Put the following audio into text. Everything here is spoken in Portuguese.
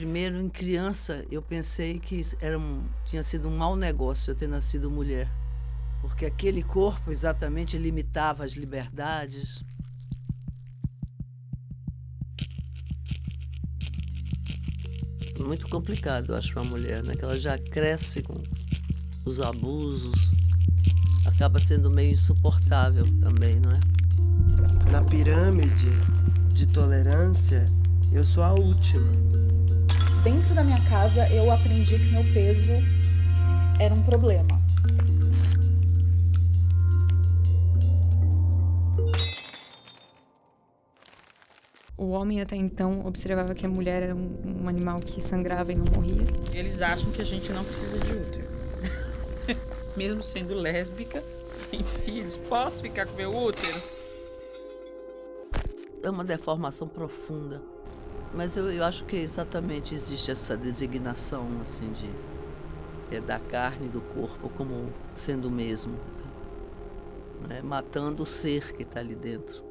Primeiro, em criança, eu pensei que era um, tinha sido um mau negócio eu ter nascido mulher. Porque aquele corpo exatamente limitava as liberdades. Muito complicado, eu acho, para a mulher, né? Que ela já cresce com os abusos, acaba sendo meio insuportável também, não é? Na pirâmide de tolerância, eu sou a última. Dentro da minha casa, eu aprendi que meu peso era um problema. O homem até então observava que a mulher era um, um animal que sangrava e não morria. Eles acham que a gente não precisa de útero. Mesmo sendo lésbica, sem filhos, posso ficar com meu útero? É uma deformação profunda. Mas eu, eu acho que exatamente existe essa designação assim de é, da carne do corpo como sendo o mesmo, né? matando o ser que está ali dentro.